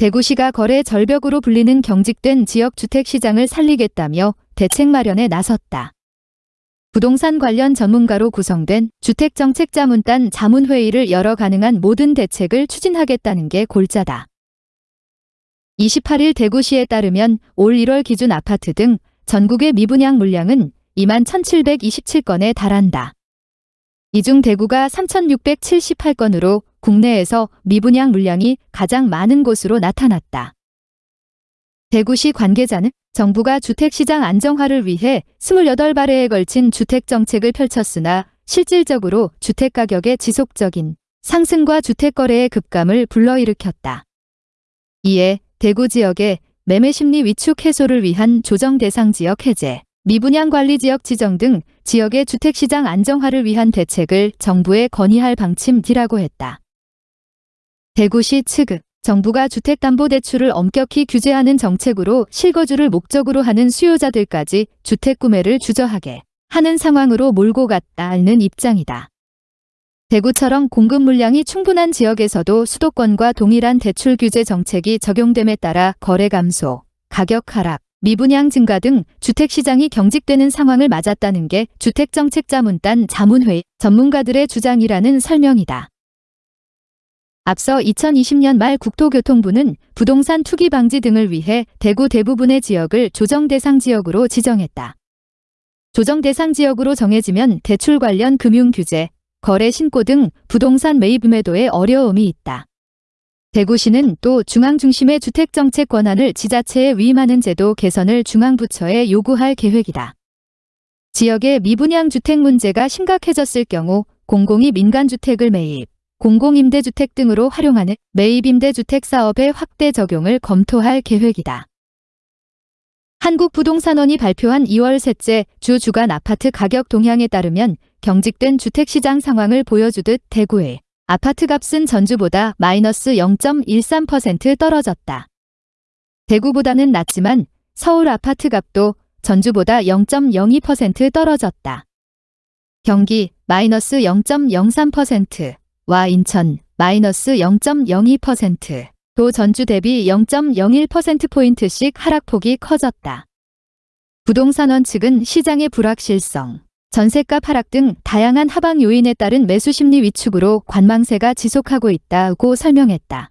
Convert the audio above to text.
대구시가 거래 절벽으로 불리는 경직된 지역 주택시장을 살리겠다며 대책 마련에 나섰다. 부동산 관련 전문가로 구성된 주택정책자문단 자문회의를 열어 가능한 모든 대책을 추진하겠다는 게 골자다. 28일 대구시에 따르면 올 1월 기준 아파트 등 전국의 미분양 물량은 2만 1727건에 달한다. 이 중 대구가 3678건으로 국내에서 미분양 물량이 가장 많은 곳으로 나타났다. 대구시 관계자는 정부가 주택시장 안정화를 위해 28발해에 걸친 주택정책을 펼쳤으나 실질적으로 주택가격의 지속적인 상승과 주택거래의 급감을 불러일으켰다. 이에 대구 지역의 매매심리 위축 해소를 위한 조정 대상 지역 해제, 미분양 관리 지역 지정 등 지역의 주택시장 안정화를 위한 대책을 정부에 건의할 방침이라고 했다. 대구시 측은 정부가 주택담보대출을 엄격히 규제하는 정책으로 실거주를 목적으로 하는 수요자들까지 주택 구매를 주저하게 하는 상황으로 몰고 갔다는 입장이다. 대구처럼 공급 물량이 충분한 지역에서도 수도권과 동일한 대출 규제 정책이 적용됨에 따라 거래 감소, 가격 하락, 미분양 증가 등 주택시장이 경직되는 상황을 맞았다는 게 주택정책자문단 자문회의 전문가들의 주장이라는 설명이다. 앞서 2020년 말 국토교통부는 부동산 투기 방지 등을 위해 대구 대부분의 지역을 조정 대상 지역으로 지정했다. 조정 대상 지역으로 정해지면 대출 관련 금융 규제, 거래 신고 등 부동산 매입 매도에 어려움이 있다. 대구시는 또 중앙 중심의 주택 정책 권한을 지자체에 위임하는 제도 개선을 중앙부처에 요구할 계획이다. 지역의 미분양 주택 문제가 심각해졌을 경우 공공이 민간주택을 매입, 공공임대주택 등으로 활용하는 매입임대주택 사업의 확대 적용을 검토할 계획이다. 한국부동산원이 발표한 2월 셋째 주 주간 아파트 가격 동향에 따르면 경직된 주택시장 상황을 보여주듯 대구의 아파트 값은 전주보다 마이너스 0.13% 떨어졌다. 대구보다는 낮지만 서울 아파트 값도 전주보다 0.02% 떨어졌다. 경기 마이너스 0.03% 와 인천 마이너스 0.02%, 도 전주 대비 0.01%포인트씩 하락폭이 커졌다. 부동산원 측은 시장의 불확실성, 전세값 하락 등 다양한 하방 요인에 따른 매수 심리 위축으로 관망세가 지속하고 있다고 설명했다.